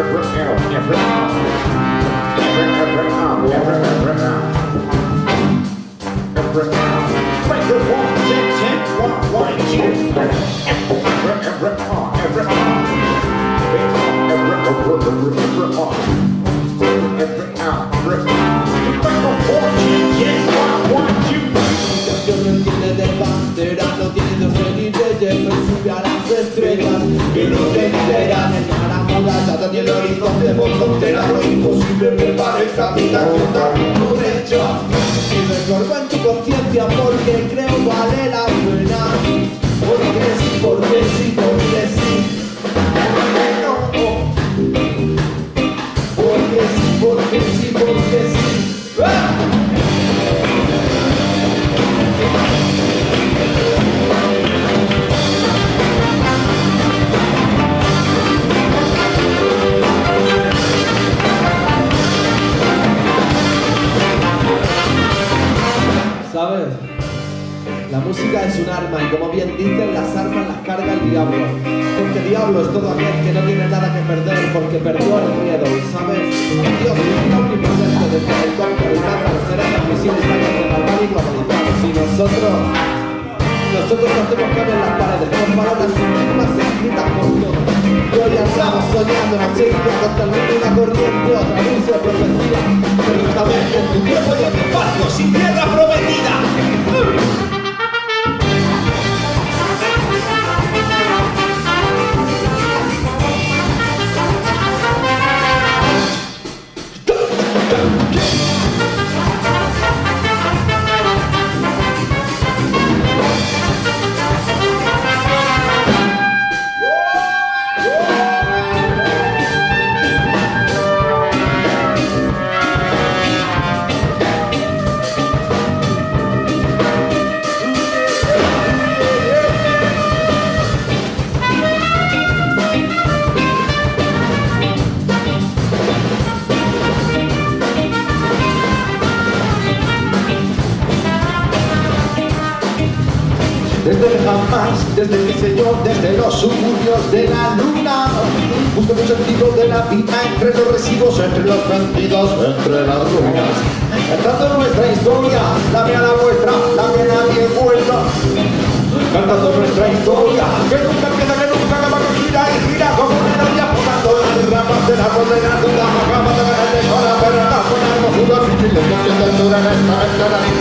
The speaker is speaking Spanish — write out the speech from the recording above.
Yo no entiende de pantera, en el horizonte frontera, lo imposible me parezca que está por hecho. Si resuelvo en tu conciencia porque creo vale la pena, música es un arma y como bien dicen, las armas las carga el diablo. Porque diablo es todo aquel que no tiene nada que perder porque perdió el miedo, ¿sabes? Dios es omnipresente desde el campo y mata a los seres transmisibles años de malvado y globalizados. Y nosotros, nosotros hacemos caber las paredes con palabras Desde jamás, desde mi señor, desde los suburbios de la luna. Busco un sentido de la vida entre los residuos, entre los vendidos, entre las ruinas. Cantando nuestra historia, la mía la vuestra, la que nadie vuelva Cantando nuestra historia, que nunca empieza, que nunca acaba, que gira y gira como una novia Botando las ramas de la condena, toda la de la la